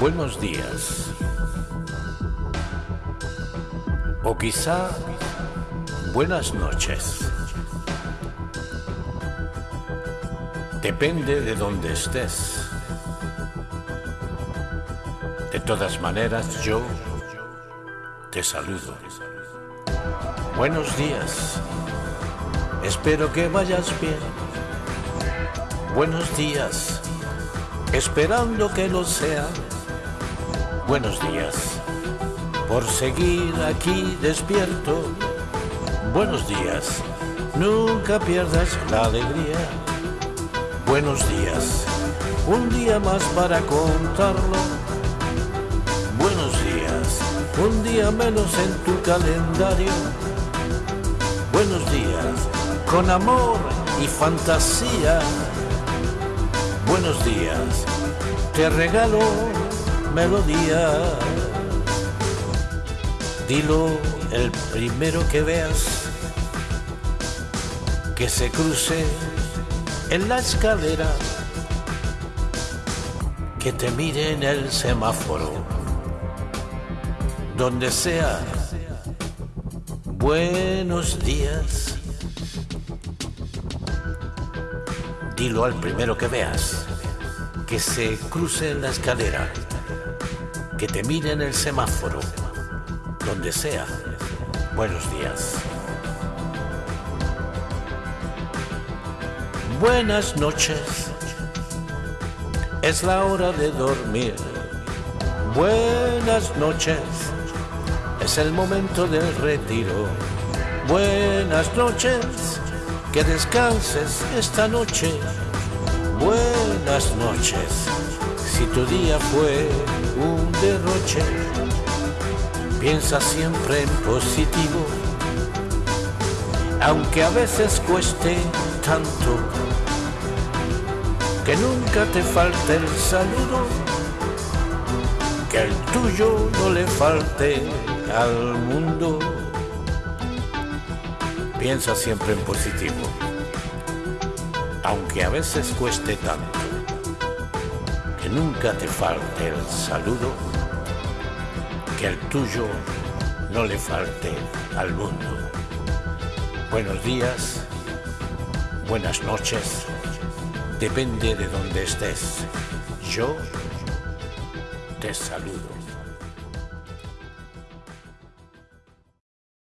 buenos días. O quizá buenas noches. Depende de donde estés. De todas maneras, yo te saludo. Buenos días. Espero que vayas bien. Buenos días. Esperando que lo sea. Buenos días. Por seguir aquí despierto. Buenos días. Nunca pierdas la alegría. Buenos días. Un día más para contarlo. Buenos días. Un día menos en tu calendario. Buenos días. Con amor y fantasía. Buenos días. Te regalo melodía. Dilo el primero que veas. Que se cruce en la escalera. Que te mire en el semáforo. Donde sea. Buenos días. Dilo al primero que veas. Que se cruce en la escalera. Que te mire en el semáforo. Donde sea. Buenos días. Buenas noches. Es la hora de dormir. Buenas noches. Es el momento del retiro. Buenas noches. Que descanses esta noche. Buenas noches. Si tu día fue un derroche, piensa siempre en positivo. Aunque a veces cueste tanto que nunca te falte el saludo, que el tuyo no le falte al mundo. Piensa siempre en positivo, aunque a veces cueste tanto, que nunca te falte el saludo, que el tuyo no le falte al mundo. Buenos días, buenas noches, depende de donde estés. Yo te saludo.